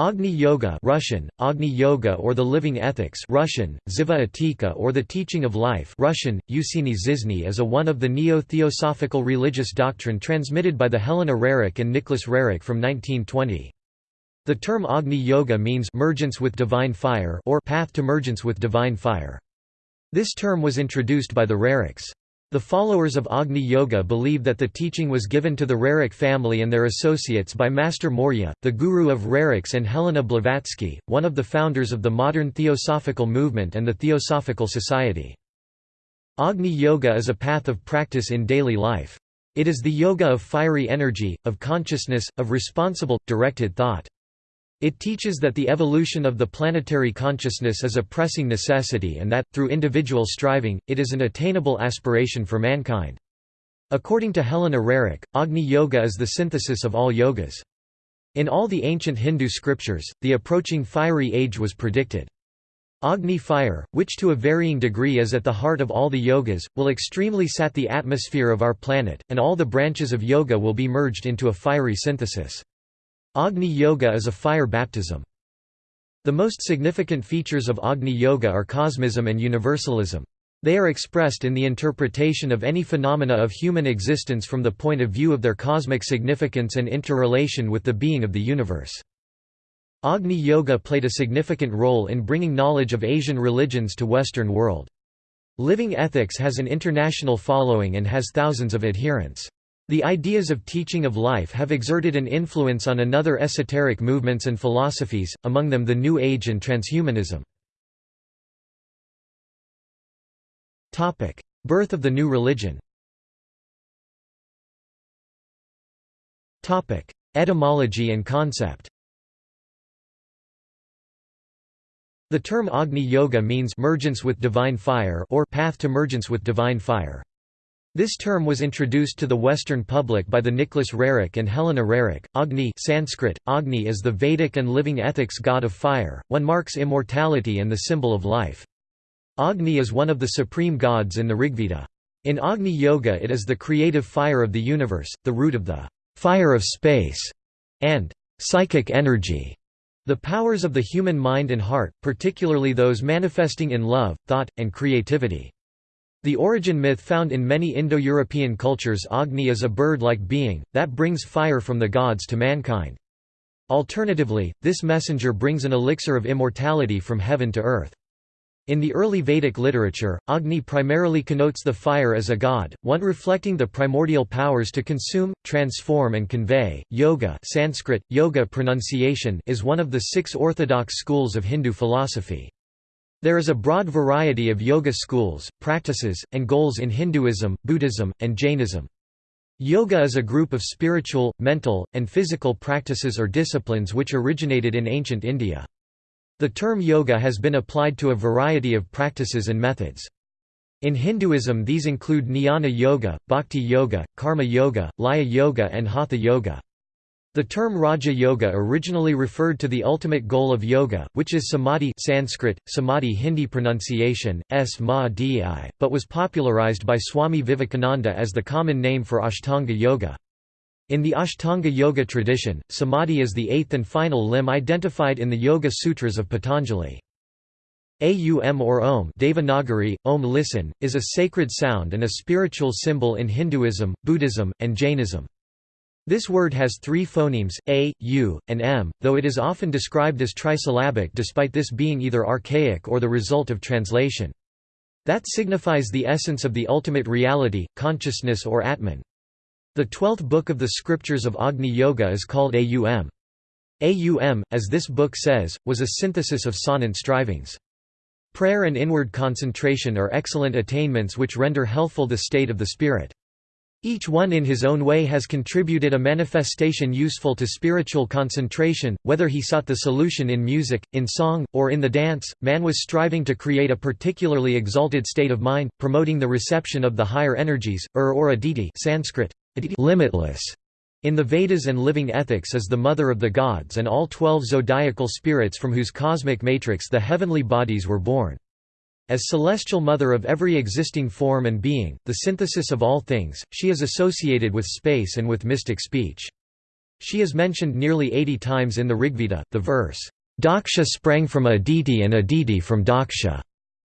Agni Yoga Russian, Agni Yoga or the Living Ethics Russian, Ziva Etika or the Teaching of Life Russian, Usini Zizny is a one of the neo-theosophical religious doctrine transmitted by the Helena Roerich and Nicholas Roerich from 1920. The term Agni Yoga means mergence with divine fire or path to mergence with divine fire. This term was introduced by the Roerichs. The followers of Agni Yoga believe that the teaching was given to the Roerich family and their associates by Master Morya, the guru of Roerichs and Helena Blavatsky, one of the founders of the modern Theosophical movement and the Theosophical Society. Agni Yoga is a path of practice in daily life. It is the yoga of fiery energy, of consciousness, of responsible, directed thought. It teaches that the evolution of the planetary consciousness is a pressing necessity and that, through individual striving, it is an attainable aspiration for mankind. According to Helena Roerich, Agni Yoga is the synthesis of all yogas. In all the ancient Hindu scriptures, the approaching fiery age was predicted. Agni fire, which to a varying degree is at the heart of all the yogas, will extremely sat the atmosphere of our planet, and all the branches of yoga will be merged into a fiery synthesis. Agni Yoga is a fire baptism. The most significant features of Agni Yoga are cosmism and universalism. They are expressed in the interpretation of any phenomena of human existence from the point of view of their cosmic significance and interrelation with the being of the universe. Agni Yoga played a significant role in bringing knowledge of Asian religions to Western world. Living Ethics has an international following and has thousands of adherents. The ideas of teaching of life have exerted an influence on another esoteric movements and philosophies, among them the New Age and transhumanism. Birth of the new religion Etymology and concept The term Agni Yoga means mergence with divine fire or path to mergence with divine fire. This term was introduced to the Western public by the Nicholas Roerich and Helena Roerich. Agni Sanskrit, Agni is the Vedic and living ethics god of fire, one marks immortality and the symbol of life. Agni is one of the supreme gods in the Rigveda. In Agni Yoga it is the creative fire of the universe, the root of the fire of space, and psychic energy. The powers of the human mind and heart, particularly those manifesting in love, thought, and creativity. The origin myth found in many Indo-European cultures Agni is a bird-like being, that brings fire from the gods to mankind. Alternatively, this messenger brings an elixir of immortality from heaven to earth. In the early Vedic literature, Agni primarily connotes the fire as a god, one reflecting the primordial powers to consume, transform and convey. Yoga Sanskrit, yoga pronunciation is one of the six orthodox schools of Hindu philosophy. There is a broad variety of yoga schools, practices, and goals in Hinduism, Buddhism, and Jainism. Yoga is a group of spiritual, mental, and physical practices or disciplines which originated in ancient India. The term yoga has been applied to a variety of practices and methods. In Hinduism these include jnana yoga, bhakti yoga, karma yoga, laya yoga and hatha yoga. The term Raja Yoga originally referred to the ultimate goal of yoga, which is samadhi Sanskrit, samadhi Hindi pronunciation, s ma but was popularized by Swami Vivekananda as the common name for Ashtanga Yoga. In the Ashtanga Yoga tradition, samadhi is the eighth and final limb identified in the Yoga Sutras of Patanjali. Aum or Om Devanagari, Om listen, is a sacred sound and a spiritual symbol in Hinduism, Buddhism, and Jainism. This word has three phonemes, a, u, and m, though it is often described as trisyllabic despite this being either archaic or the result of translation. That signifies the essence of the ultimate reality, consciousness or Atman. The twelfth book of the scriptures of Agni Yoga is called Aum. Aum, as this book says, was a synthesis of sonant strivings. Prayer and inward concentration are excellent attainments which render healthful the state of the spirit. Each one in his own way has contributed a manifestation useful to spiritual concentration, whether he sought the solution in music, in song, or in the dance, man was striving to create a particularly exalted state of mind, promoting the reception of the higher energies, ur or aditi Sanskrit, limitless. In the Vedas and living ethics is the mother of the gods and all twelve zodiacal spirits from whose cosmic matrix the heavenly bodies were born. As celestial mother of every existing form and being, the synthesis of all things, she is associated with space and with mystic speech. She is mentioned nearly 80 times in the Rigveda. The verse, Daksha sprang from Aditi and Aditi from Daksha,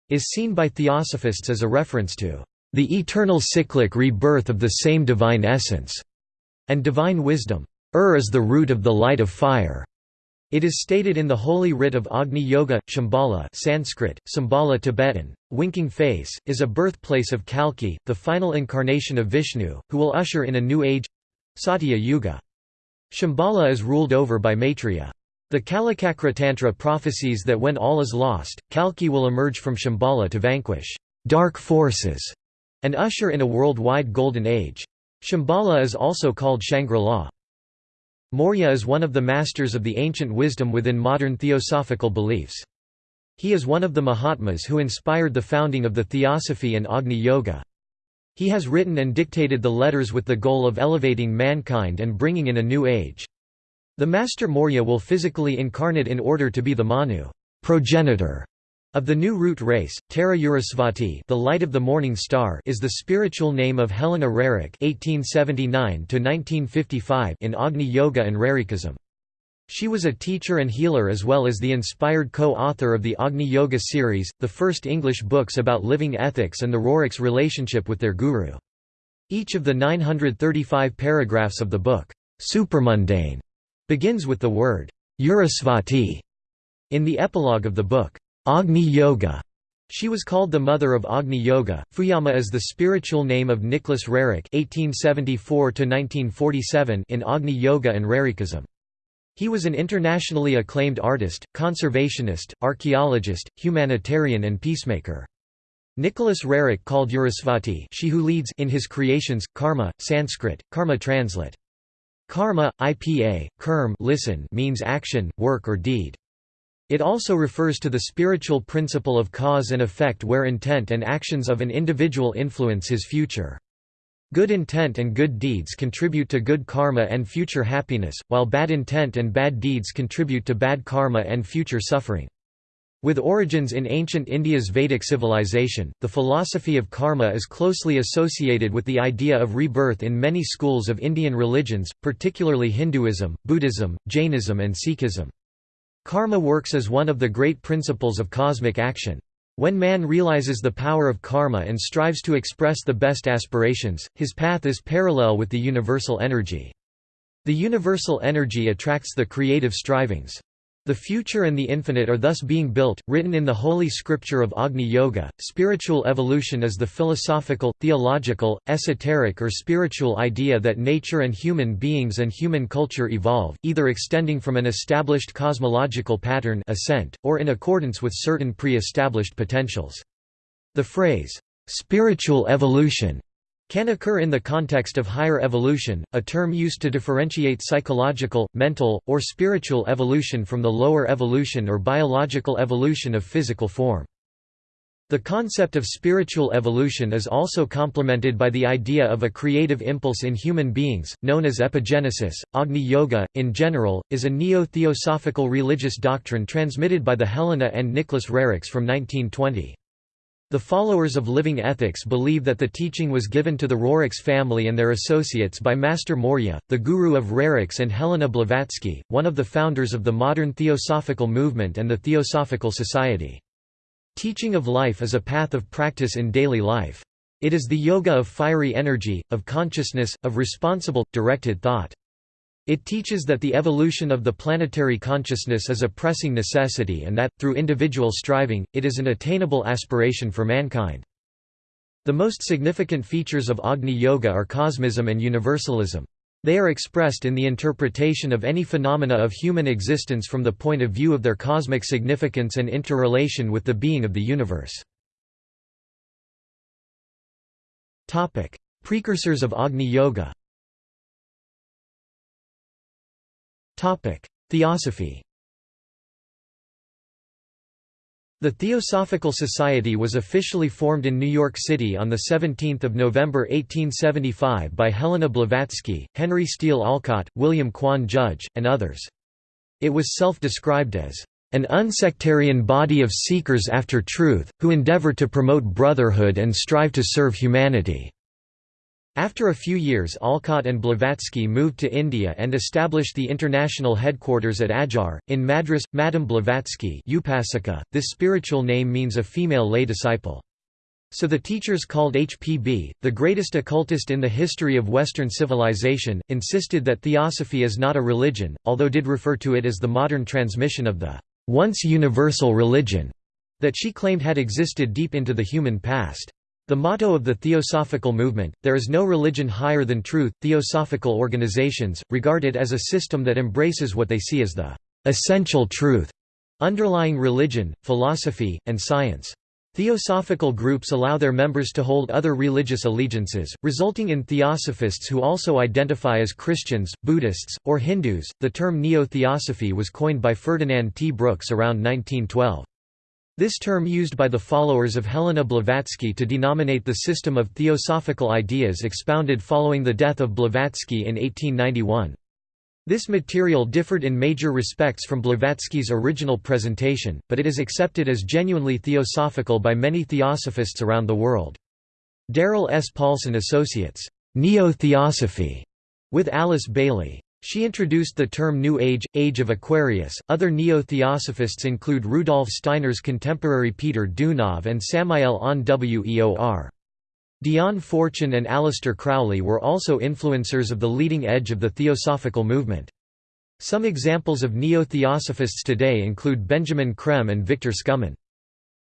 is seen by theosophists as a reference to the eternal cyclic rebirth of the same divine essence, and divine wisdom. Ur is the root of the light of fire. It is stated in the holy writ of Agni Yoga, Shambhala Sanskrit, Sambala Tibetan, winking face, is a birthplace of Kalki, the final incarnation of Vishnu, who will usher in a new age—Satya Yuga. Shambhala is ruled over by Maitreya. The Kalachakra Tantra prophesies that when all is lost, Kalki will emerge from Shambhala to vanquish dark forces and usher in a worldwide golden age. Shambhala is also called Shangri-La. Morya is one of the masters of the ancient wisdom within modern theosophical beliefs. He is one of the Mahatmas who inspired the founding of the Theosophy and Agni Yoga. He has written and dictated the letters with the goal of elevating mankind and bringing in a new age. The Master Morya will physically incarnate in order to be the Manu progenitor of the new root race, Tara Urusvati the light of the morning star is the spiritual name of Helena Roerich (1879–1955) in Agni Yoga and Rerikism. She was a teacher and healer as well as the inspired co-author of the Agni Yoga series, the first English books about living ethics and the Roerichs' relationship with their guru. Each of the 935 paragraphs of the book, Supermundane, begins with the word Urusvati. In the epilogue of the book, Agni Yoga, she was called the mother of Agni Yoga. Fuyama is the spiritual name of Nicholas Roerich (1874–1947) in Agni Yoga and Rerikism. He was an internationally acclaimed artist, conservationist, archaeologist, humanitarian and peacemaker. Nicholas Roerich called Urusvati she who leads in his creations, karma, Sanskrit, karma translate. Karma, IPA, kerm listen means action, work or deed. It also refers to the spiritual principle of cause and effect where intent and actions of an individual influence his future. Good intent and good deeds contribute to good karma and future happiness, while bad intent and bad deeds contribute to bad karma and future suffering. With origins in ancient India's Vedic civilization, the philosophy of karma is closely associated with the idea of rebirth in many schools of Indian religions, particularly Hinduism, Buddhism, Jainism and Sikhism. Karma works as one of the great principles of cosmic action. When man realizes the power of karma and strives to express the best aspirations, his path is parallel with the universal energy. The universal energy attracts the creative strivings. The future and the infinite are thus being built, written in the holy scripture of Agni Yoga. Spiritual evolution is the philosophical, theological, esoteric or spiritual idea that nature and human beings and human culture evolve, either extending from an established cosmological pattern ascent, or in accordance with certain pre-established potentials. The phrase, spiritual evolution can occur in the context of higher evolution, a term used to differentiate psychological, mental, or spiritual evolution from the lower evolution or biological evolution of physical form. The concept of spiritual evolution is also complemented by the idea of a creative impulse in human beings, known as epigenesis. Agni Yoga, in general, is a neo theosophical religious doctrine transmitted by the Helena and Nicholas Roerichs from 1920. The followers of living ethics believe that the teaching was given to the Roerichs family and their associates by Master Morya, the guru of Roerichs and Helena Blavatsky, one of the founders of the modern Theosophical movement and the Theosophical Society. Teaching of life is a path of practice in daily life. It is the yoga of fiery energy, of consciousness, of responsible, directed thought. It teaches that the evolution of the planetary consciousness is a pressing necessity and that, through individual striving, it is an attainable aspiration for mankind. The most significant features of Agni Yoga are cosmism and universalism. They are expressed in the interpretation of any phenomena of human existence from the point of view of their cosmic significance and interrelation with the being of the universe. Precursors of Agni Yoga Theosophy The Theosophical Society was officially formed in New York City on 17 November 1875 by Helena Blavatsky, Henry Steele Olcott, William Quan Judge, and others. It was self-described as an unsectarian body of seekers after truth, who endeavor to promote brotherhood and strive to serve humanity. After a few years Olcott and Blavatsky moved to India and established the international headquarters at Adyar, in Madras. Madam Blavatsky Upasika, this spiritual name means a female lay disciple. So the teachers called HPB, the greatest occultist in the history of Western civilization, insisted that theosophy is not a religion, although did refer to it as the modern transmission of the once universal religion that she claimed had existed deep into the human past. The motto of the Theosophical movement, there is no religion higher than truth, theosophical organizations, regard it as a system that embraces what they see as the essential truth, underlying religion, philosophy, and science. Theosophical groups allow their members to hold other religious allegiances, resulting in theosophists who also identify as Christians, Buddhists, or Hindus. The term neo-theosophy was coined by Ferdinand T. Brooks around 1912. This term used by the followers of Helena Blavatsky to denominate the system of theosophical ideas expounded following the death of Blavatsky in 1891. This material differed in major respects from Blavatsky's original presentation, but it is accepted as genuinely theosophical by many theosophists around the world. Darrell S. Paulson associates neo-theosophy with Alice Bailey. She introduced the term New Age, Age of Aquarius. Other neo-theosophists include Rudolf Steiner's contemporary Peter Deunov and Samael Aun Weor. Dion Fortune and Aleister Crowley were also influencers of the leading edge of the theosophical movement. Some examples of neo-theosophists today include Benjamin Creme and Victor Skumin.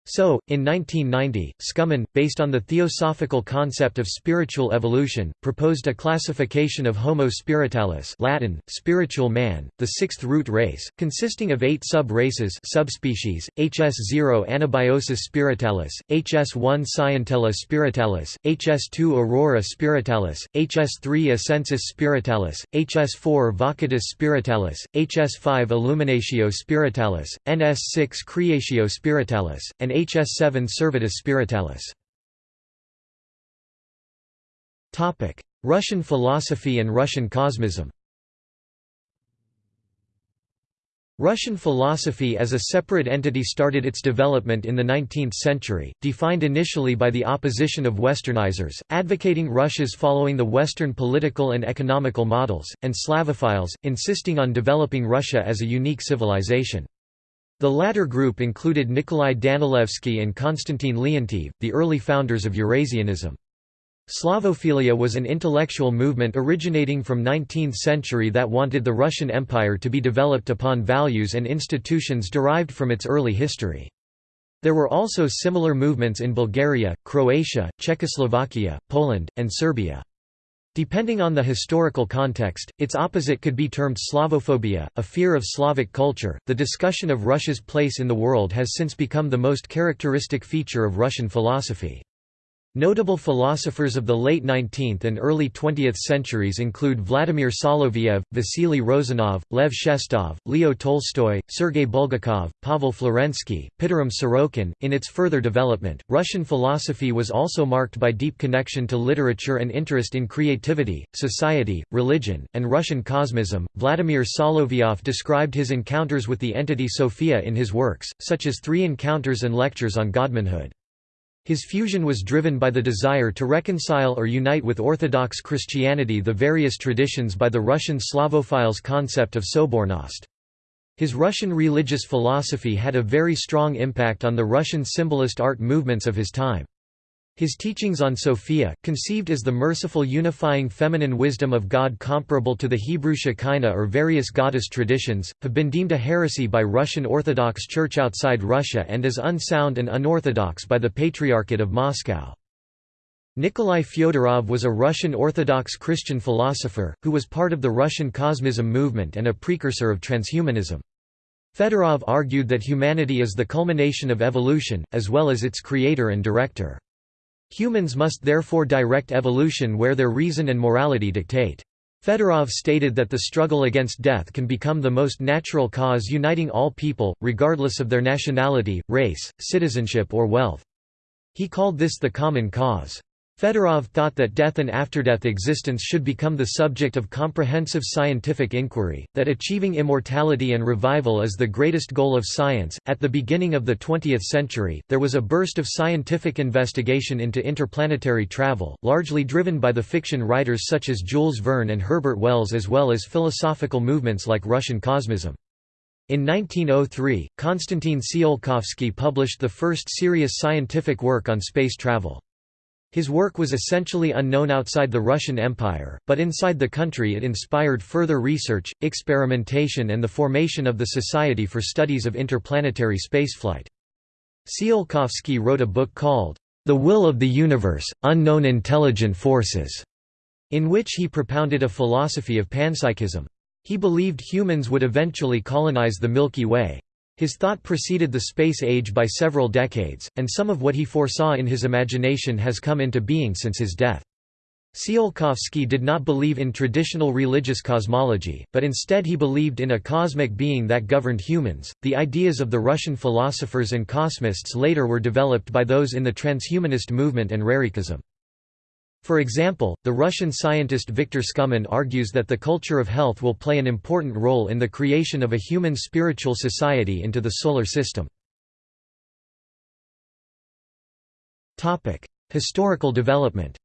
So, in 1990, Skumin, based on the theosophical concept of spiritual evolution, proposed a classification of Homo spiritualis Latin, spiritual man, the sixth root race, consisting of eight sub-races subspecies, HS0 Anabiosis spiritualis, HS1 Scientella spiritualis, HS2 Aurora spiritualis, HS3 Ascensus spiritualis, HS4 Vocatus spiritualis, HS5 Illuminatio spiritualis, NS6 Creatio spiritualis, and HS7 Servetus Spiritualis. Russian philosophy and Russian cosmism Russian philosophy as a separate entity started its development in the 19th century, defined initially by the opposition of Westernizers, advocating Russia's following the Western political and economical models, and Slavophiles, insisting on developing Russia as a unique civilization. The latter group included Nikolai Danilevsky and Konstantin Leontiev, the early founders of Eurasianism. Slavophilia was an intellectual movement originating from 19th century that wanted the Russian Empire to be developed upon values and institutions derived from its early history. There were also similar movements in Bulgaria, Croatia, Czechoslovakia, Poland, and Serbia. Depending on the historical context, its opposite could be termed Slavophobia, a fear of Slavic culture. The discussion of Russia's place in the world has since become the most characteristic feature of Russian philosophy. Notable philosophers of the late 19th and early 20th centuries include Vladimir Soloviev, Vasily Rozanov, Lev Shestov, Leo Tolstoy, Sergei Bulgakov, Pavel Florensky, Pitirim Sorokin. In its further development, Russian philosophy was also marked by deep connection to literature and interest in creativity, society, religion, and Russian cosmism. Vladimir Solovyov described his encounters with the entity Sophia in his works, such as Three Encounters and Lectures on Godmanhood. His fusion was driven by the desire to reconcile or unite with Orthodox Christianity the various traditions by the Russian Slavophiles concept of Sobornost. His Russian religious philosophy had a very strong impact on the Russian symbolist art movements of his time. His teachings on Sophia, conceived as the merciful unifying feminine wisdom of God comparable to the Hebrew Shekinah or various goddess traditions, have been deemed a heresy by Russian Orthodox Church outside Russia and as unsound and unorthodox by the Patriarchate of Moscow. Nikolai Fyodorov was a Russian Orthodox Christian philosopher, who was part of the Russian cosmism movement and a precursor of transhumanism. Fedorov argued that humanity is the culmination of evolution, as well as its creator and director. Humans must therefore direct evolution where their reason and morality dictate. Fedorov stated that the struggle against death can become the most natural cause uniting all people, regardless of their nationality, race, citizenship or wealth. He called this the common cause. Fedorov thought that death and after-death existence should become the subject of comprehensive scientific inquiry, that achieving immortality and revival is the greatest goal of science. At the beginning of the 20th century, there was a burst of scientific investigation into interplanetary travel, largely driven by the fiction writers such as Jules Verne and Herbert Wells as well as philosophical movements like Russian cosmism. In 1903, Konstantin Tsiolkovsky published the first serious scientific work on space travel. His work was essentially unknown outside the Russian Empire, but inside the country it inspired further research, experimentation and the formation of the Society for Studies of Interplanetary Spaceflight. Tsiolkovsky wrote a book called, The Will of the Universe, Unknown Intelligent Forces, in which he propounded a philosophy of panpsychism. He believed humans would eventually colonize the Milky Way. His thought preceded the space age by several decades, and some of what he foresaw in his imagination has come into being since his death. Tsiolkovsky did not believe in traditional religious cosmology, but instead he believed in a cosmic being that governed humans. The ideas of the Russian philosophers and cosmists later were developed by those in the transhumanist movement and Rerikism. For example, the Russian scientist Viktor Skumin argues that the culture of health will play an important role in the creation of a human spiritual society into the Solar System. Historical development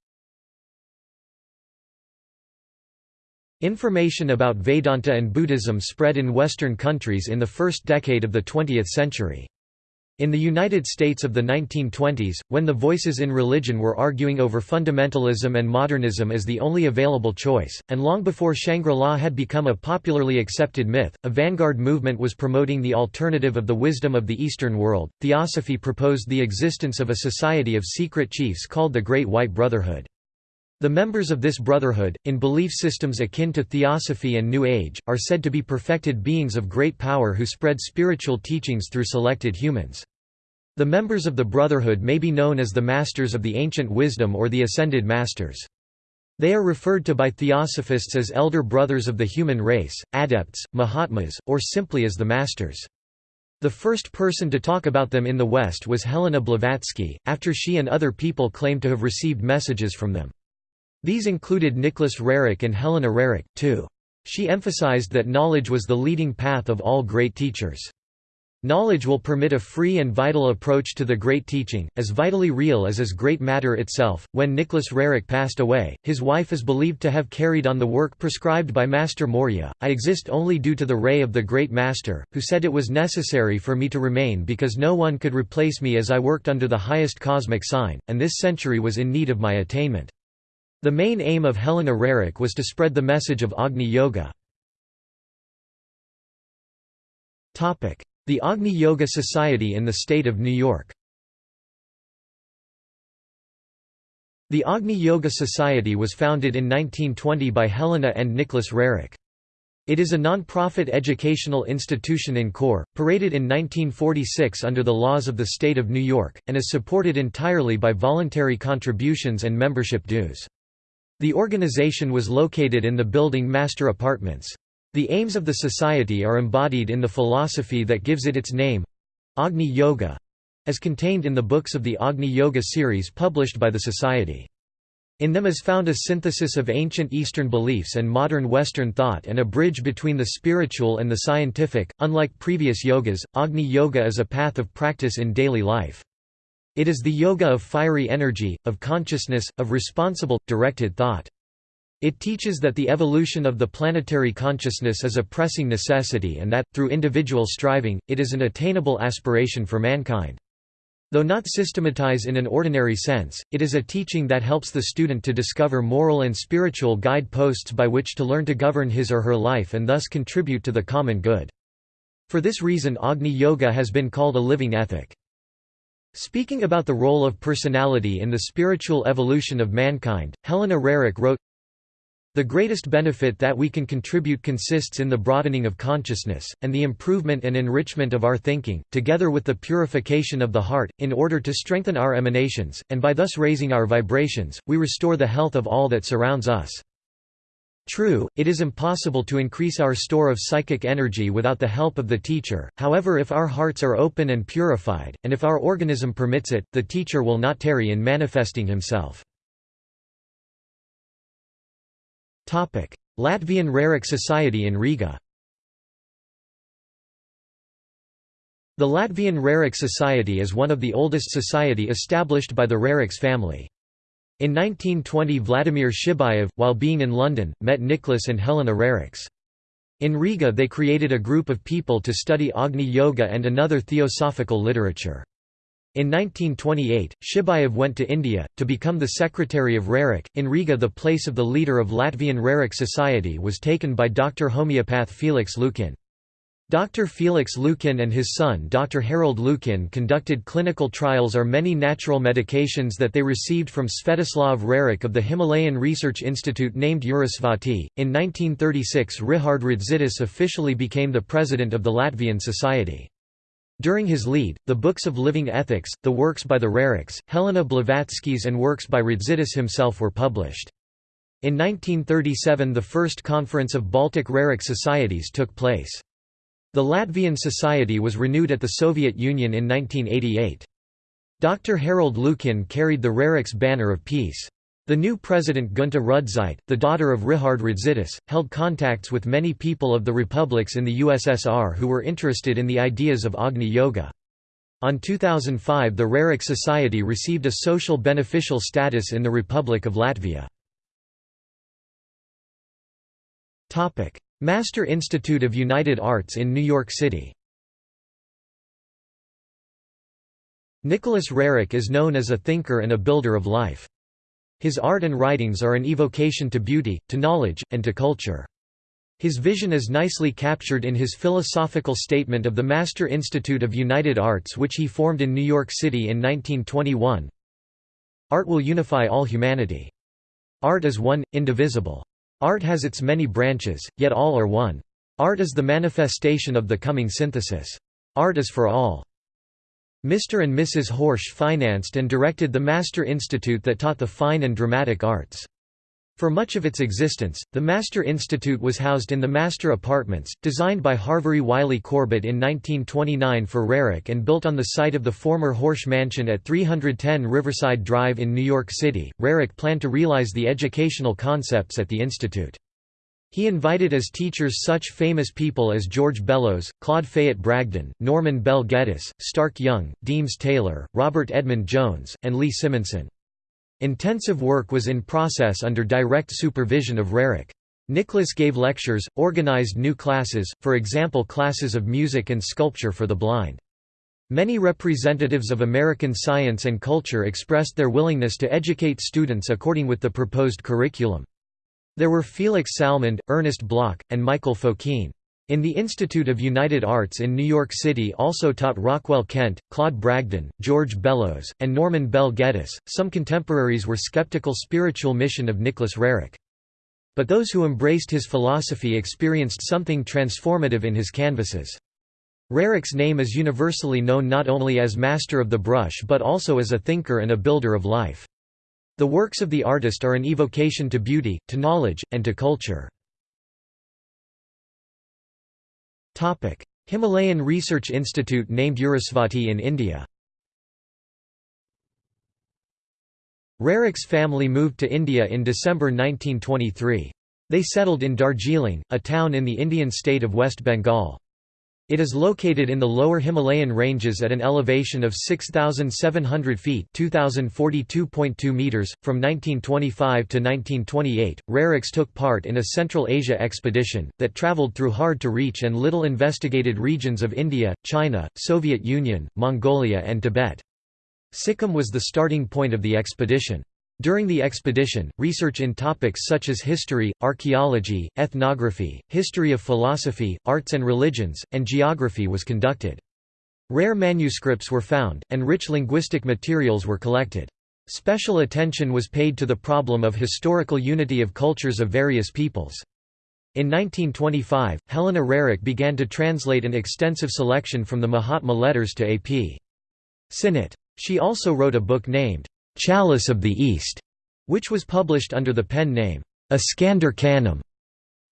Information about Vedanta and Buddhism spread in Western countries in the first decade of the 20th century. In the United States of the 1920s, when the voices in religion were arguing over fundamentalism and modernism as the only available choice, and long before Shangri-La had become a popularly accepted myth, a vanguard movement was promoting the alternative of the wisdom of the Eastern world. Theosophy proposed the existence of a society of secret chiefs called the Great White Brotherhood. The members of this brotherhood, in belief systems akin to Theosophy and New Age, are said to be perfected beings of great power who spread spiritual teachings through selected humans. The members of the Brotherhood may be known as the Masters of the Ancient Wisdom or the Ascended Masters. They are referred to by Theosophists as Elder Brothers of the Human Race, Adepts, Mahatmas, or simply as the Masters. The first person to talk about them in the West was Helena Blavatsky, after she and other people claimed to have received messages from them. These included Nicholas Roerich and Helena Roerich, too. She emphasized that knowledge was the leading path of all great teachers. Knowledge will permit a free and vital approach to the great teaching, as vitally real as is great matter itself. When Nicholas Roerich passed away, his wife is believed to have carried on the work prescribed by Master Morya. I exist only due to the ray of the great Master, who said it was necessary for me to remain because no one could replace me as I worked under the highest cosmic sign, and this century was in need of my attainment. The main aim of Helena Roerich was to spread the message of Agni Yoga. The Agni Yoga Society in the state of New York The Agni Yoga Society was founded in 1920 by Helena and Nicholas Roerich. It is a non-profit educational institution in core, paraded in 1946 under the laws of the state of New York, and is supported entirely by voluntary contributions and membership dues. The organization was located in the building Master Apartments. The aims of the society are embodied in the philosophy that gives it its name Agni Yoga as contained in the books of the Agni Yoga series published by the society. In them is found a synthesis of ancient Eastern beliefs and modern Western thought and a bridge between the spiritual and the scientific. Unlike previous yogas, Agni Yoga is a path of practice in daily life. It is the yoga of fiery energy, of consciousness, of responsible, directed thought. It teaches that the evolution of the planetary consciousness is a pressing necessity and that, through individual striving, it is an attainable aspiration for mankind. Though not systematized in an ordinary sense, it is a teaching that helps the student to discover moral and spiritual guide-posts by which to learn to govern his or her life and thus contribute to the common good. For this reason Agni Yoga has been called a living ethic. Speaking about the role of personality in the spiritual evolution of mankind, Helena Roerich wrote, the greatest benefit that we can contribute consists in the broadening of consciousness, and the improvement and enrichment of our thinking, together with the purification of the heart, in order to strengthen our emanations, and by thus raising our vibrations, we restore the health of all that surrounds us. True, it is impossible to increase our store of psychic energy without the help of the teacher, however if our hearts are open and purified, and if our organism permits it, the teacher will not tarry in manifesting himself. Latvian Roerich Society in Riga The Latvian Roerich Society is one of the oldest society established by the Roerichs family. In 1920 Vladimir Shibayev, while being in London, met Nicholas and Helena Roerichs. In Riga they created a group of people to study Agni Yoga and another theosophical literature. In 1928, Shibayev went to India, to become the secretary of Roerich. In Riga the place of the leader of Latvian Roerich Society was taken by Dr. homeopath Felix Lukin. Dr. Felix Lukin and his son Dr. Harold Lukin conducted clinical trials on many natural medications that they received from Svetoslav Roerich of the Himalayan Research Institute named Urusvati. In 1936 Richard Rudzitis officially became the president of the Latvian Society. During his lead, the books of Living Ethics, the works by the Roerichs, Helena Blavatsky's and works by Rudzitis himself were published. In 1937 the first conference of Baltic Roerich societies took place. The Latvian Society was renewed at the Soviet Union in 1988. Dr. Harold Lukin carried the Roerichs banner of peace. The new president Gunta Rudzite, the daughter of Richard Rudzitis, held contacts with many people of the republics in the USSR who were interested in the ideas of Agni Yoga. On 2005 the Roerich Society received a social beneficial status in the Republic of Latvia. Master Institute of United Arts in New York City Nicholas Roerich is known as a thinker and a builder of life. His art and writings are an evocation to beauty, to knowledge, and to culture. His vision is nicely captured in his philosophical statement of the Master Institute of United Arts which he formed in New York City in 1921. Art will unify all humanity. Art is one, indivisible. Art has its many branches, yet all are one. Art is the manifestation of the coming synthesis. Art is for all. Mr. and Mrs. Horsch financed and directed the Master Institute that taught the fine and dramatic arts. For much of its existence, the Master Institute was housed in the Master Apartments, designed by Harvey Wiley Corbett in 1929 for Roerich and built on the site of the former Horsch Mansion at 310 Riverside Drive in New York City. Roerich planned to realize the educational concepts at the Institute. He invited as teachers such famous people as George Bellows, Claude Fayette Bragdon, Norman Bell Geddes, Stark Young, Deems Taylor, Robert Edmund Jones, and Lee Simonson. Intensive work was in process under direct supervision of Roerich. Nicholas gave lectures, organized new classes, for example classes of music and sculpture for the blind. Many representatives of American science and culture expressed their willingness to educate students according with the proposed curriculum. There were Felix Salmond, Ernest Bloch, and Michael Fokine. In the Institute of United Arts in New York City also taught Rockwell Kent, Claude Bragdon, George Bellows, and Norman Bell Geddes. Some contemporaries were skeptical spiritual mission of Nicholas Roerich. But those who embraced his philosophy experienced something transformative in his canvases. Roerich's name is universally known not only as master of the brush but also as a thinker and a builder of life. The works of the artist are an evocation to beauty, to knowledge, and to culture. Himalayan Research Institute named Urasvati in India Roerich's family moved to India in December 1923. They settled in Darjeeling, a town in the Indian state of West Bengal. It is located in the lower Himalayan ranges at an elevation of 6,700 feet (2,042.2 meters). From 1925 to 1928, Roerichs took part in a Central Asia expedition, that travelled through hard-to-reach and little investigated regions of India, China, Soviet Union, Mongolia and Tibet. Sikkim was the starting point of the expedition. During the expedition, research in topics such as history, archaeology, ethnography, history of philosophy, arts and religions, and geography was conducted. Rare manuscripts were found, and rich linguistic materials were collected. Special attention was paid to the problem of historical unity of cultures of various peoples. In 1925, Helena Roerich began to translate an extensive selection from the Mahatma letters to A.P. Sinnett. She also wrote a book named Chalice of the East, which was published under the pen name, Iskander Khanum.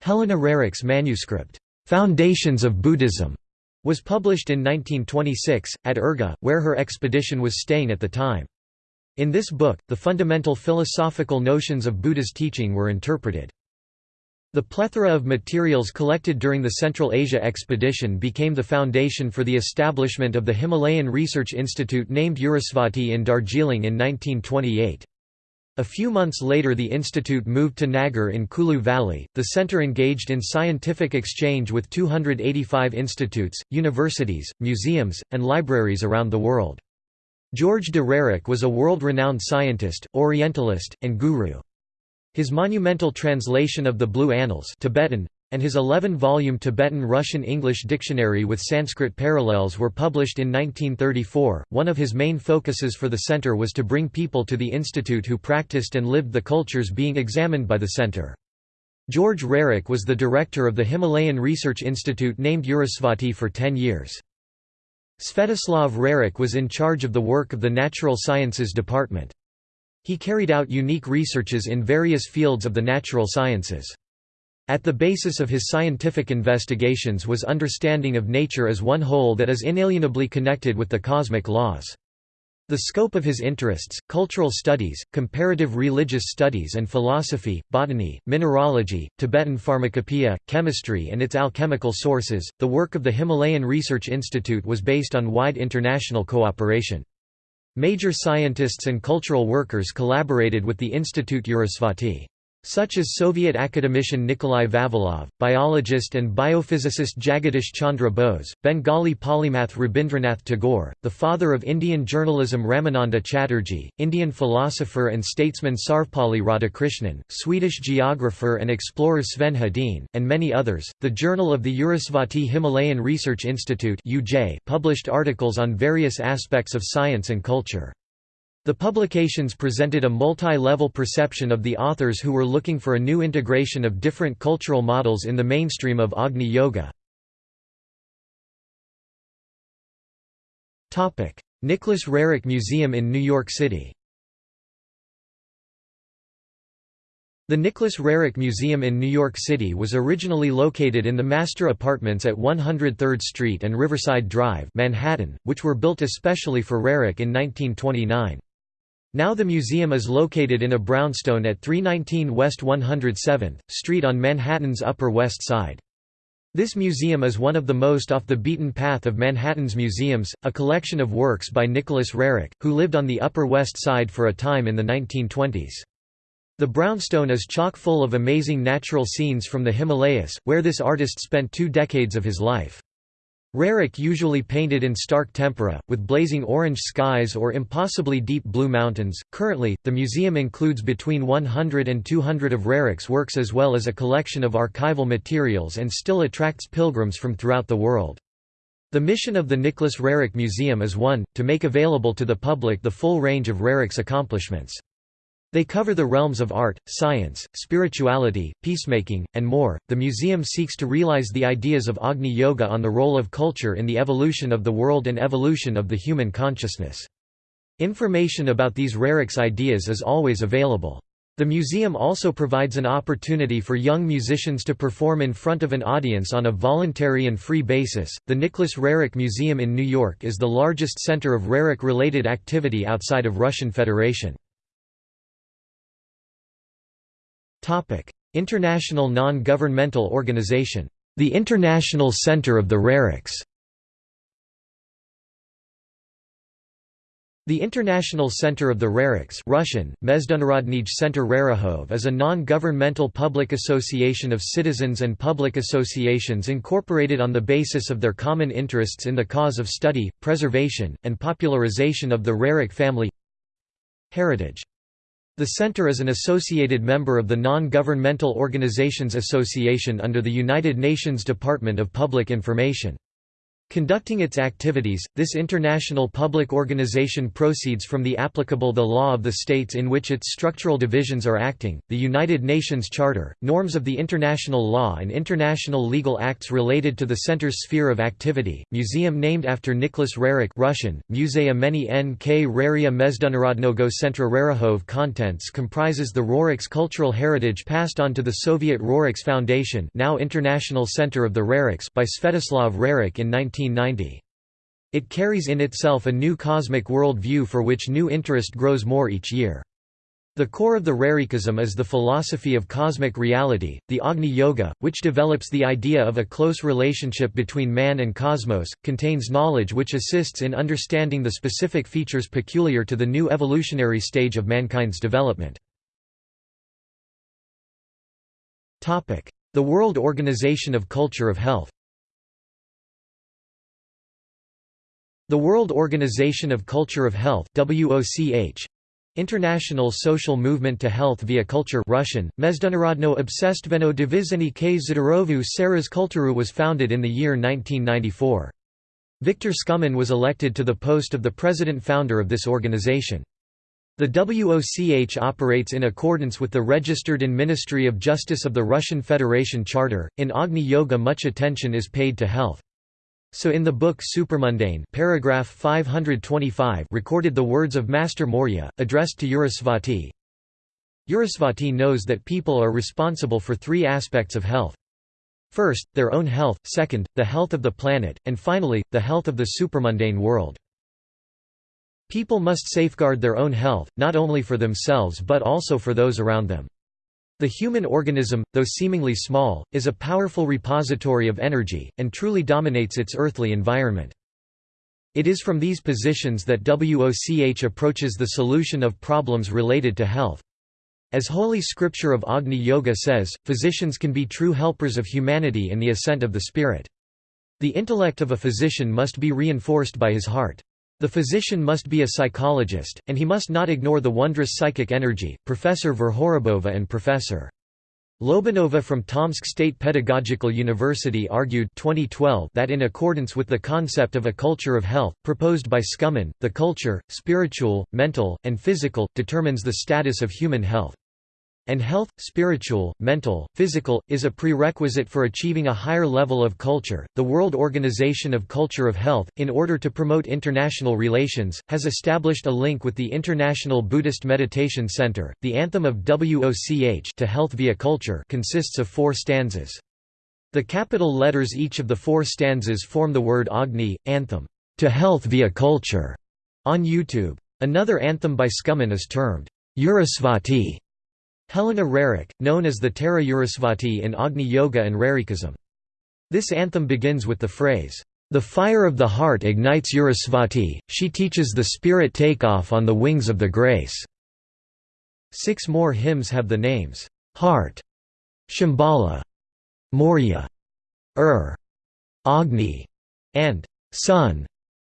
Helena Roerich's manuscript, Foundations of Buddhism, was published in 1926, at Urga, where her expedition was staying at the time. In this book, the fundamental philosophical notions of Buddha's teaching were interpreted. The plethora of materials collected during the Central Asia expedition became the foundation for the establishment of the Himalayan Research Institute named Urusvati in Darjeeling in 1928. A few months later the institute moved to Nagar in Kulu Valley. The center engaged in scientific exchange with 285 institutes, universities, museums, and libraries around the world. George de Roerich was a world-renowned scientist, Orientalist, and guru. His monumental translation of the Blue Annals Tibetan, and his 11-volume Tibetan-Russian-English dictionary with Sanskrit parallels were published in 1934. One of his main focuses for the center was to bring people to the institute who practiced and lived the cultures being examined by the center. George Roerich was the director of the Himalayan Research Institute named Urusvati for 10 years. Svetoslav Roerich was in charge of the work of the Natural Sciences Department. He carried out unique researches in various fields of the natural sciences. At the basis of his scientific investigations was understanding of nature as one whole that is inalienably connected with the cosmic laws. The scope of his interests, cultural studies, comparative religious studies and philosophy, botany, mineralogy, Tibetan pharmacopoeia, chemistry and its alchemical sources, the work of the Himalayan Research Institute was based on wide international cooperation. Major scientists and cultural workers collaborated with the Institute Urusvati. Such as Soviet academician Nikolai Vavilov, biologist and biophysicist Jagadish Chandra Bose, Bengali polymath Rabindranath Tagore, the father of Indian journalism Ramananda Chatterjee, Indian philosopher and statesman Sarvepalli Radhakrishnan, Swedish geographer and explorer Sven Hedin, and many others. The Journal of the Urusvati Himalayan Research Institute published articles on various aspects of science and culture. The publications presented a multi-level perception of the authors who were looking for a new integration of different cultural models in the mainstream of Agni Yoga. Nicholas Roerich Museum in New York City The Nicholas Roerich Museum in New York City was originally located in the master apartments at 103rd Street and Riverside Drive Manhattan, which were built especially for Roerich in 1929. Now the museum is located in a brownstone at 319 West 107th Street on Manhattan's Upper West Side. This museum is one of the most off the beaten path of Manhattan's museums, a collection of works by Nicholas Roerich, who lived on the Upper West Side for a time in the 1920s. The brownstone is chock full of amazing natural scenes from the Himalayas, where this artist spent two decades of his life. Roerich usually painted in stark tempera, with blazing orange skies or impossibly deep blue mountains. Currently, the museum includes between 100 and 200 of Roerich's works as well as a collection of archival materials and still attracts pilgrims from throughout the world. The mission of the Nicholas Roerich Museum is one, to make available to the public the full range of Roerich's accomplishments. They cover the realms of art, science, spirituality, peacemaking, and more. The museum seeks to realize the ideas of Agni Yoga on the role of culture in the evolution of the world and evolution of the human consciousness. Information about these Roerich's ideas is always available. The museum also provides an opportunity for young musicians to perform in front of an audience on a voluntary and free basis. The Nicholas Roerich Museum in New York is the largest center of Roerich related activity outside of Russian Federation. International non-governmental organization, the International Center of the Roerichs. The International Center of the Roerichs Russian, Mezdunarodnij Center Rerihov is a non-governmental public association of citizens and public associations incorporated on the basis of their common interests in the cause of study, preservation, and popularization of the Roerich family heritage. The Center is an associated member of the Non-Governmental Organizations Association under the United Nations Department of Public Information. Conducting its activities, this international public organization proceeds from the applicable the law of the states in which its structural divisions are acting, the United Nations Charter, norms of the international law and international legal acts related to the center's sphere of activity. Museum named after Nicholas Roerich Russian, Musea Meni N.K. Raria Mezdunarodnogo Centra Rerihov contents comprises the Roerich's cultural heritage passed on to the Soviet Roerichs Foundation now International Center of the Roerichs by Svetoslav Roerich in 19 1990. It carries in itself a new cosmic world view for which new interest grows more each year. The core of the Rarikism is the philosophy of cosmic reality, the Agni Yoga, which develops the idea of a close relationship between man and cosmos, contains knowledge which assists in understanding the specific features peculiar to the new evolutionary stage of mankind's development. The World Organization of Culture of Health The World Organization of Culture of Health WOCH International Social Movement to Health via Culture Russian, Mezdunarodno Obsestveno Divizheny k Zdorovu Seraz Kulturu was founded in the year 1994. Viktor Skumin was elected to the post of the president-founder of this organization. The WOCH operates in accordance with the registered in Ministry of Justice of the Russian Federation Charter. In Agni Yoga much attention is paid to health. So in the book Supermundane paragraph 525 recorded the words of Master Morya, addressed to Urusvati. Urusvati knows that people are responsible for three aspects of health. First, their own health, second, the health of the planet, and finally, the health of the supermundane world. People must safeguard their own health, not only for themselves but also for those around them. The human organism, though seemingly small, is a powerful repository of energy, and truly dominates its earthly environment. It is from these positions that WOCH approaches the solution of problems related to health. As Holy Scripture of Agni Yoga says, physicians can be true helpers of humanity in the ascent of the spirit. The intellect of a physician must be reinforced by his heart. The physician must be a psychologist, and he must not ignore the wondrous psychic energy. Professor Verhorobova and Professor Lobanova from Tomsk State Pedagogical University argued 2012 that in accordance with the concept of a culture of health, proposed by Skumin, the culture, spiritual, mental, and physical, determines the status of human health and health, spiritual, mental, physical, is a prerequisite for achieving a higher level of culture. The World Organization of Culture of Health, in order to promote international relations, has established a link with the International Buddhist Meditation Center. The anthem of WOCH to Health via Culture consists of four stanzas. The capital letters each of the four stanzas form the word Agni, anthem, to health via culture, on YouTube. Another anthem by Skumin is termed Urusvati Helena Roerich, known as the Tara Urusvati in Agni Yoga and Roerichism. This anthem begins with the phrase, "...the fire of the heart ignites Urusvati, she teaches the spirit takeoff on the wings of the grace." Six more hymns have the names, "...heart", Shambhala, Morya, Ur, er, Agni, and Sun.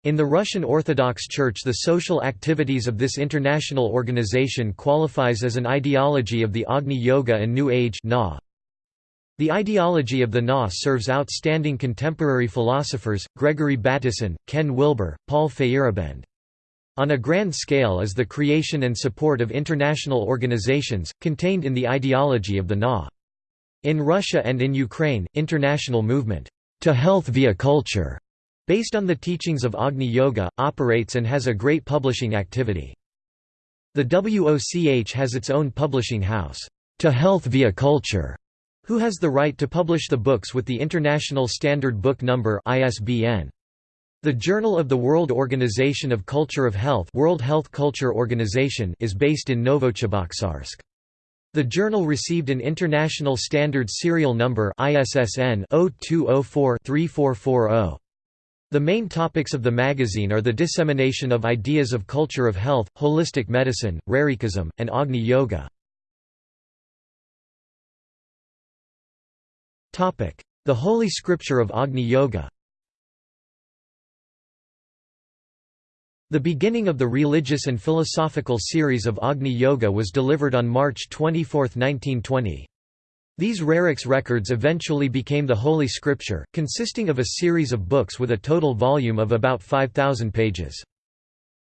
In the Russian Orthodox Church the social activities of this international organization qualifies as an ideology of the Agni Yoga and New Age The ideology of the Na serves outstanding contemporary philosophers, Gregory Bateson, Ken Wilber, Paul Feyerabend. On a grand scale is the creation and support of international organizations, contained in the ideology of the Na. In Russia and in Ukraine, international movement, to health via culture Based on the teachings of Agni Yoga, operates and has a great publishing activity. The WOCH has its own publishing house, To Health via Culture, who has the right to publish the books with the International Standard Book Number ISBN. The Journal of the World Organization of Culture of Health World Health Culture Organization is based in Novocheboksarsk. The journal received an International Standard Serial Number ISSN 0204 3440. The main topics of the magazine are the dissemination of ideas of culture of health, holistic medicine, Roerichism, and Agni Yoga. The Holy Scripture of Agni Yoga The beginning of the religious and philosophical series of Agni Yoga was delivered on March 24, 1920. These Roerichs records eventually became the Holy Scripture, consisting of a series of books with a total volume of about 5,000 pages.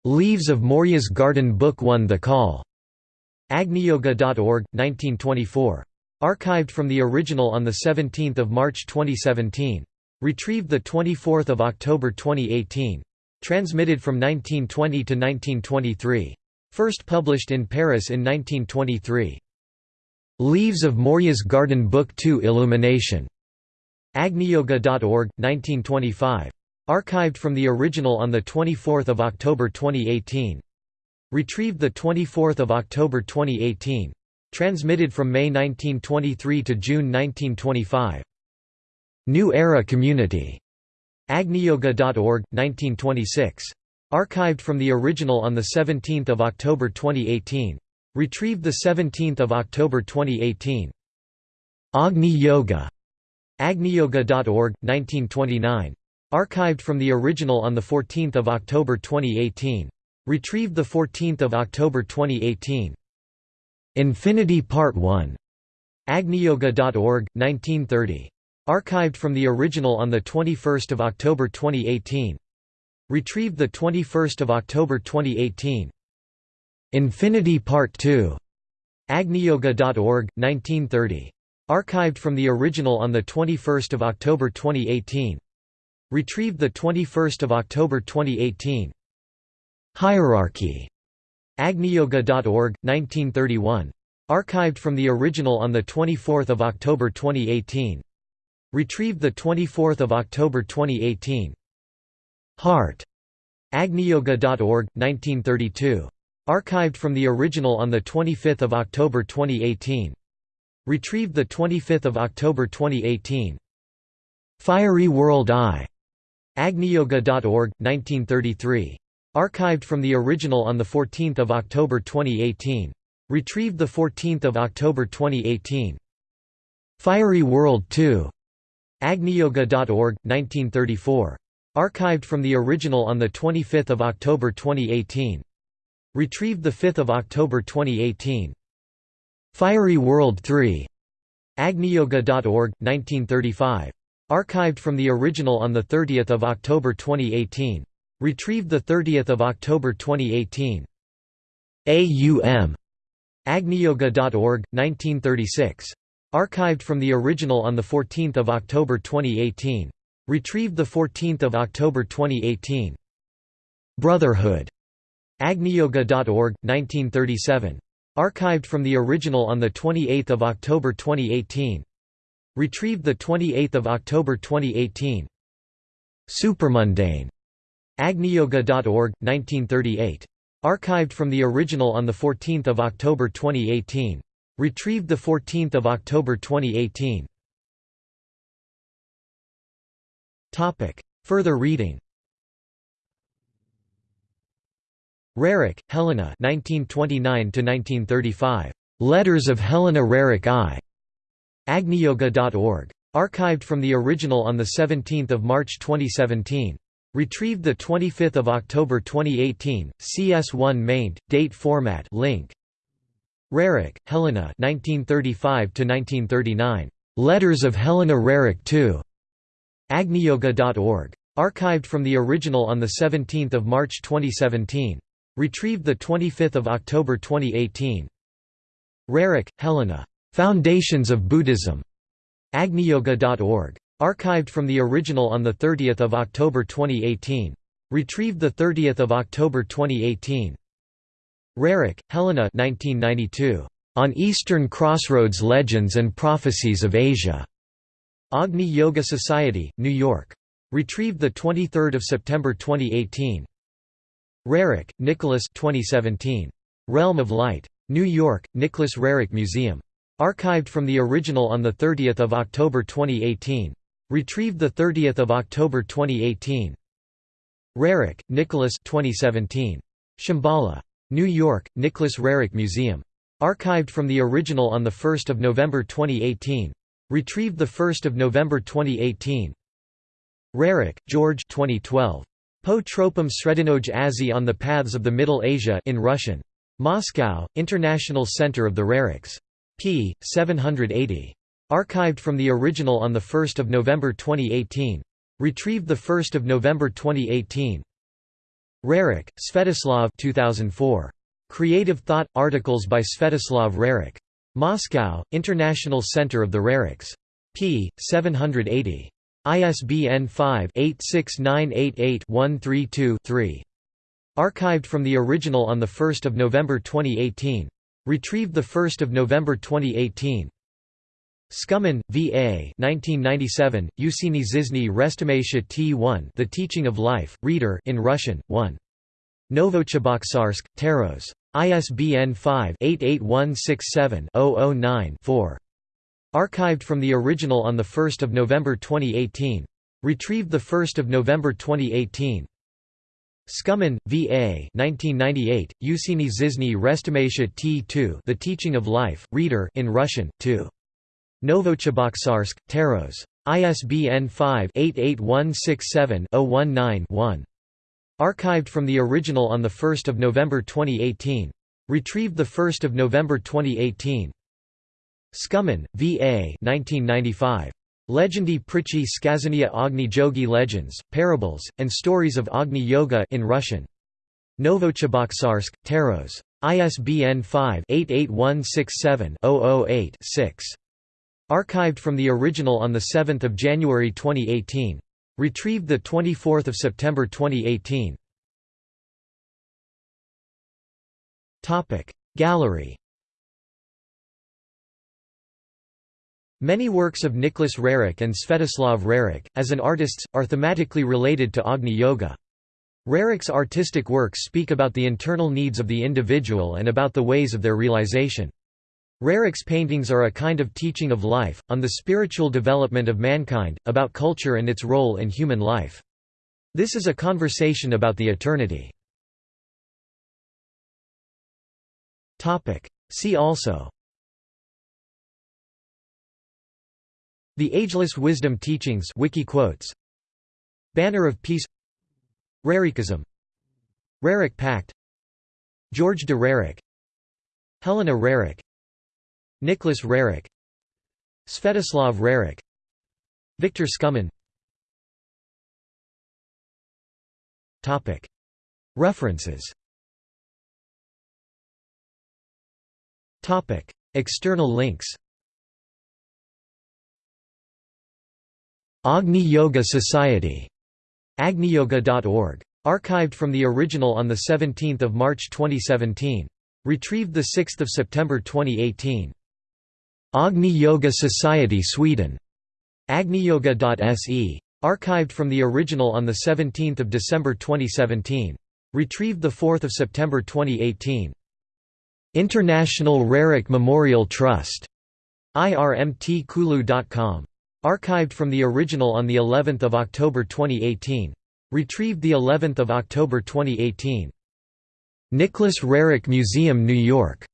Leaves of Morya's Garden Book 1 The Call. Agniyoga.org, 1924. Archived from the original on 17 March 2017. Retrieved 24 October 2018. Transmitted from 1920 to 1923. First published in Paris in 1923. Leaves of Morya's Garden Book 2 Illumination. Agniyoga.org, 1925. Archived from the original on 24 October 2018. Retrieved 24 October 2018. Transmitted from May 1923 to June 1925. New Era Community. Agniyoga.org, 1926. Archived from the original on 17 October 2018. Retrieved 17 October 2018. Agni Yoga. Agniyoga.org, 1929. Archived from the original on 14 October 2018. Retrieved 14 October 2018. Infinity Part 1. Agniyoga.org, 1930. Archived from the original on 21 October 2018. Retrieved 21 October 2018. Infinity Part 2. Agniyoga.org, 1930. Archived from the original on 21 October 2018. Retrieved 21 October 2018. Hierarchy. Agniyoga.org, 1931. Archived from the original on 24 October 2018. Retrieved 24 October 2018. Heart. Agniyoga.org, 1932. Archived from the original on 25 October 2018. Retrieved 25 October 2018. Fiery World Eye. Agniyoga.org, 1933. Archived from the original on 14 October 2018. Retrieved 14 October 2018. Fiery World 2. Agniyoga.org, 1934. Archived from the original on 25 October 2018. Retrieved 5 October 2018. Fiery World 3. Agniyoga.org, 1935. Archived from the original on 30 October 2018. Retrieved 30 October 2018. AUM. Agniyoga.org, 1936. Archived from the original on 14 October 2018. Retrieved 14 October 2018. Brotherhood. Agniyoga.org, 1937. Archived from the original on 28 October 2018. Retrieved 28 October 2018. Supermundane. Agniyoga.org, 1938. Archived from the original on 14 October 2018. Retrieved 14 October 2018. Further reading Roerich, Helena 1929 Letters of Helena Roerich I. Agniyoga.org. Archived from the original on 17 March 2017. Retrieved 25 October 2018, CS1 maint, date format link. Roerich, Helena 1935 Letters of Helena Roerich II. Agniyoga.org. Archived from the original on 17 March 2017. Retrieved 25 October 2018. Roerich, Helena. Foundations of Buddhism. Agniyoga.org. Archived from the original on 30 October 2018. Retrieved 30 October 2018. Roerich, Helena 1992. On Eastern Crossroads Legends and Prophecies of Asia. Agni Yoga Society, New York. Retrieved 23 September 2018. Roerich, Nicholas 2017. Realm of Light. New York, Nicholas Roerich Museum. Archived from the original on 30 October 2018. Retrieved 30 October 2018. Roerich, Nicholas 2017. Shambhala. New York, Nicholas Roerich Museum. Archived from the original on 1 November 2018. Retrieved 1 November 2018. Roerich, George 2012. Po tropum sredinoj azi on the paths of the Middle Asia in Russian. Moscow, International Center of the Roerichs. p. 780. Archived from the original on 1 November 2018. Retrieved 1 November 2018. Roerich, Svetoslav 2004. Creative Thought – Articles by Svetoslav Roerich. Moscow, International Center of the Roerichs. p. 780. ISBN 5-86988-132-3. Archived from the original on 1 November 2018. Retrieved 1 November 2018. Skumin, V.A. 1997, Usini Zizny Restimation T1 The Teaching of Life, Reader in Russian, 1. Novocheboksarsk, Taros. ISBN 5-88167-009-4. Archived from the original on 1 November 2018. Retrieved 1 November 2018. Skumin, V.A. 1998, Usini Zizny Restimation T2 The Teaching of Life, Reader in Russian, 2. Novocheboksarsk, Taros. ISBN 5-88167-019-1. Archived from the original on 1 November 2018. Retrieved 1 November 2018. Skumin, V.A. 1995. Legendi Prichi Skazania Agni Jogi Legends, Parables, and Stories of Agni Yoga in Russian. Novocheboksarsk, Taros. ISBN 5-88167-008-6. Archived from the original on 7 January 2018. Retrieved 24 September 2018. Gallery Many works of Nicholas Roerich and Svetoslav Roerich, as an artists, are thematically related to Agni Yoga. Roerich's artistic works speak about the internal needs of the individual and about the ways of their realization. Roerich's paintings are a kind of teaching of life, on the spiritual development of mankind, about culture and its role in human life. This is a conversation about the eternity. See also The Ageless Wisdom Teachings Wiki quotes. Banner of Peace. Roerichism Roerich Pact. George de Roerich Helena Roerich Nicholas Roerich Svetoslav Roerich Victor Skumin References. External links Agni Yoga Society agniyoga.org. Archived from the original on 17 March 2017. Retrieved 6 September 2018. Agni Yoga Society Sweden. agniyoga.se. Archived from the original on 17 December 2017. Retrieved 4 September 2018. International Roerich Memorial Trust. irmtkulu.com. Archived from the original on the 11th of October 2018. Retrieved the 11th of October 2018. Nicholas Roerich Museum, New York.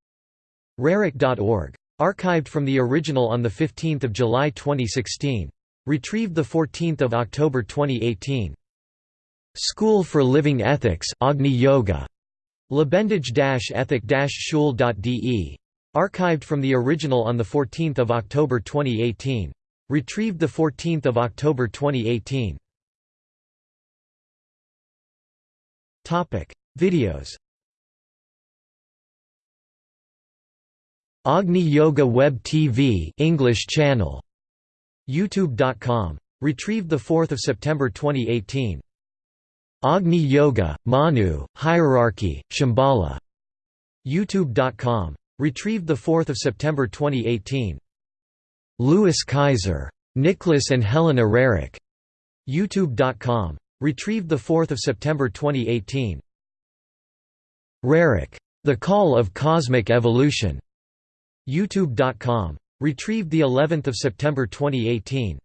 Roerich.org. Archived from the original on 15 July 2016. Retrieved 14 October 2018. School for Living Ethics Agni Yoga. Lebendig-ethic-schule.de. Archived from the original on 14 October 2018. Retrieved 14 October 2018. Videos. Agni Yoga Web TV English channel. Youtube.com retrieved 4 September 2018 Agni Yoga Manu Hierarchy Shambhala. Youtube.com retrieved 4 September 2018 Louis Kaiser Nicholas and Helena Roerich youtube.com retrieved 4 September 2018 Roerich The Call of Cosmic Evolution. Youtube.com retrieved the 11th of September 2018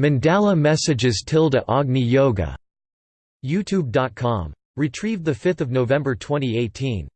Mandala Messages tilde Agni Yoga. Youtube.com retrieved the 5th of November 2018